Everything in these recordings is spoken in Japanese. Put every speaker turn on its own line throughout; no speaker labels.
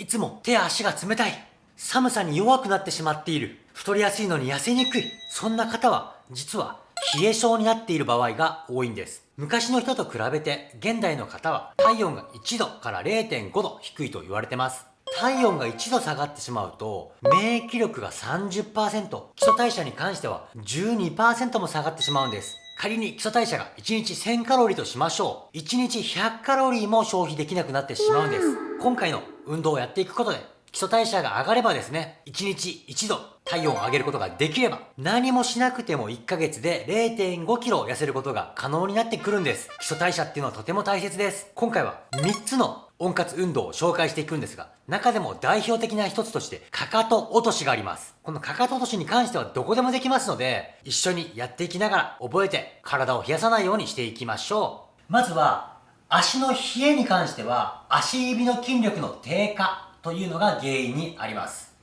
いつも手や足が冷たい。寒さに弱くなってしまっている。太りやすいのに痩せにくい。そんな方は、実は冷え性になっている場合が多いんです。昔の人と比べて、現代の方は体温が1度から0.5度低いと言われてます。体温が1度下がってしまうと、免疫力が30%、基礎代謝に関しては12%も下がってしまうんです。仮に基礎代謝が1日1000カロリーとしましょう。1日100カロリーも消費できなくなってしまうんです。今回の運動をやっていくことで、基礎代謝が上がればですね、1日1度体温を上げることができれば、何もしなくても1ヶ月で0.5キロ痩せることが可能になってくるんです。基礎代謝っていうのはとても大切です。今回は3つの温活運動を紹介していくんですが、中でも代表的な一つとして、かかと落としがあります。このかかと落としに関してはどこでもできますので、一緒にやっていきながら覚えて体を冷やさないようにしていきましょう。まずは、足の冷えに関しては、足指の筋力の低下というのが原因にあります。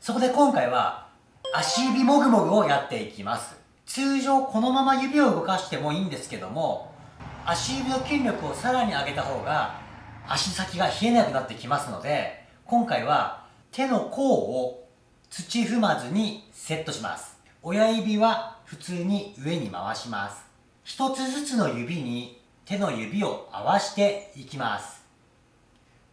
そこで今回は、足指もぐもぐをやっていきます。通常このまま指を動かしてもいいんですけども、足指の筋力をさらに上げた方が足先が冷えなくなってきますので、今回は手の甲を土踏まずにセットします。親指は普通に上に回します。一つずつの指に手の指を合わしていきます。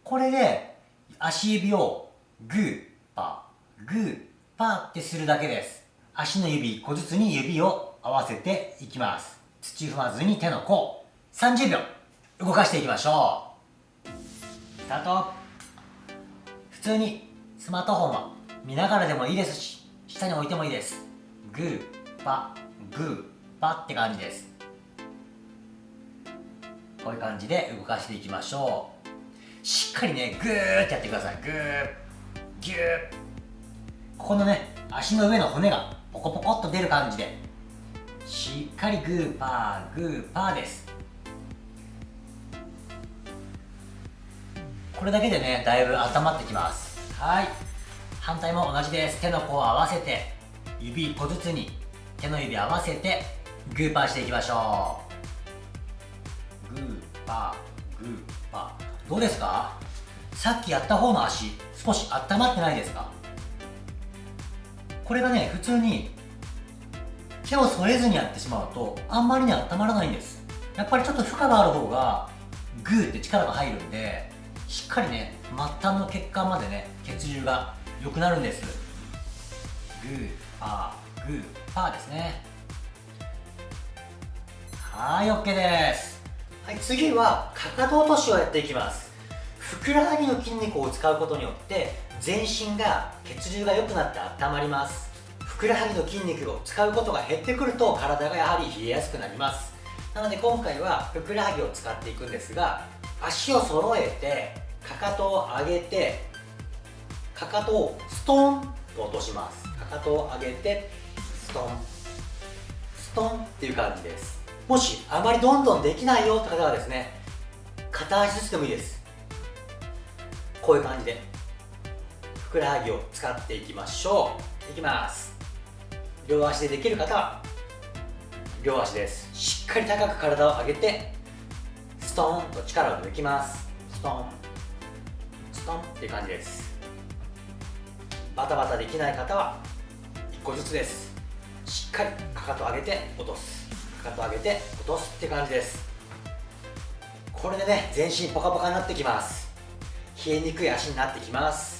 これで足指をグー、パー、グー、パーってするだけです。足の指1個ずつに指を合わせていきます。土踏まずに手の甲。30秒動かしていきましょう。スタート普通にスマートフォンは見ながらでもいいですし下に置いてもいいですグーパグーパって感じですこういう感じで動かしていきましょうしっかりねグーってやってくださいグーギューここのね足の上の骨がポコポコっと出る感じでしっかりグーパーグーパーです。これだけでねだいぶ温まってきます。はい。反対も同じです。手の甲を合わせて指1個ずつに手の指合わせてグーパーしていきましょう。グーパーグーパー。どうですか？さっきやった方の足少し温まってないですか？これがね普通に手を添えずにやってしまうとあんまりね温まらないんです。やっぱりちょっと負荷がある方がグーって力が入るんでしっかりね末端の血管までね血流が良くなるんです。グーパーグーパーですね。はい OK です。はい次はかかと落としをやっていきます。ふくらはぎの筋肉を使うことによって全身が血流が良くなって温まります。ふくらはぎの筋肉を使うことが減ってくると体がやはり冷えやすくなります。なので今回はふくらはぎを使っていくんですが足を揃えてかかとを上げてかかとをストンと落とします。かかとを上げてストン。ストンっていう感じです。もしあまりどんどんできないよって方はですね片足ずつでもいいです。こういう感じで。ふくらはぎを使っていきましょう。いきます。両足でできる方は両足です。しっかり高く体を上げてストーンと力を抜きます。ストーン。ストンっていう感じです。バタバタできない方は1個ずつです。しっかりかかと上げて落とす。かかと上げて落とすって感じです。これでね全身ポカポカになってきます。冷えにくい足になってきます。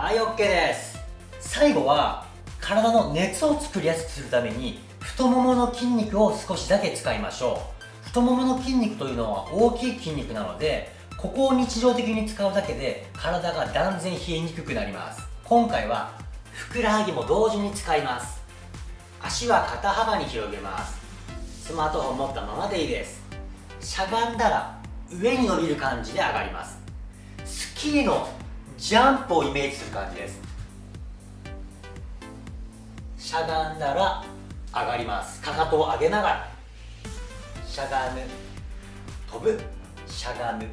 はい OK です。最後は体の熱を作りやすくするために太ももの筋肉を少しだけ使いましょう。太ももの筋肉というのは大きい筋肉なのでここを日常的に使うだけで体が断然冷えにくくなります。今回はふくらはぎも同時に使います。足は肩幅に広げます。スマートフォン持ったままでいいです。しゃがんだら上に伸びる感じで上がります。スキーのジャンプをイメージする感じです。しゃがんだら上がります。かかとを上げながら。しゃがむ飛ぶ。しゃがむ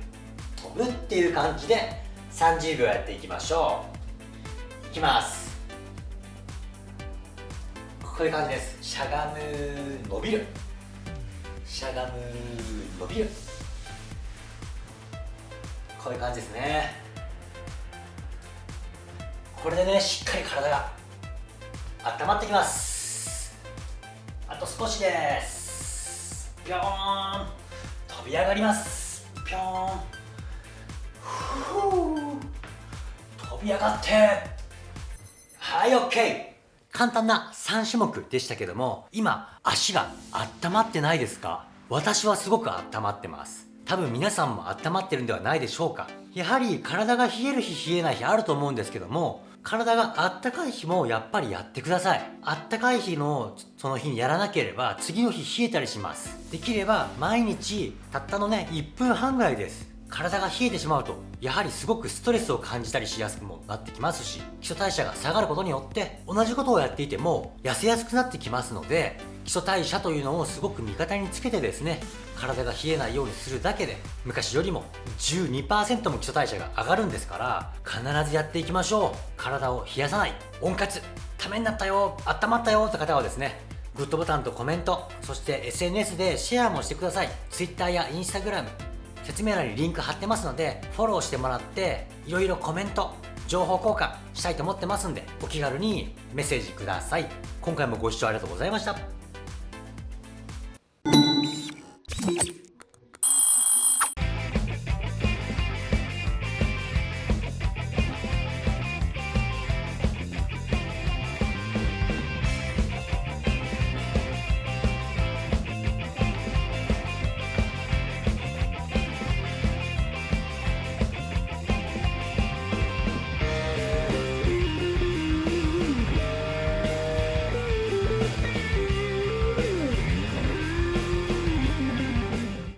飛ぶっていう感じで30秒やっていきましょう。いきます。こういう感じです。しゃがむ伸びる。しゃがむ伸びる。こういう感じですね。これでねしっかり体が温まってきます。あと少しです。ぴょーん。飛び上がります。ぴょーん。飛び上がって。はい OK 簡単な3種目でしたけども今足が温まってないですか？私はすごく温まってます。多分皆さんも温まってるんではないでしょうか？やはり体が冷える日冷えない日あると思うんですけども体があったかい日もやっぱりやってください。あったかい日のその日にやらなければ次の日冷えたりします。できれば毎日たったのね1分半ぐらいです。体が冷えてしまうとやはりすごくストレスを感じたりしやすくもなってきますし基礎代謝が下がることによって同じことをやっていても痩せやすくなってきますので基礎代謝というのをすごく味方につけてですね体が冷えないようにするだけで昔よりも12%も基礎代謝が上がるんですから必ずやっていきましょう。体を冷やさない。温活。ためになったよ。温まったよって方はですねグッドボタンとコメントそして SNS でシェアもしてください。Twitter や Instagram 説明欄にリンク貼ってますのでフォローしてもらっていろいろコメント情報交換したいと思ってますんでお気軽にメッセージください。今回もご視聴ありがとうございました。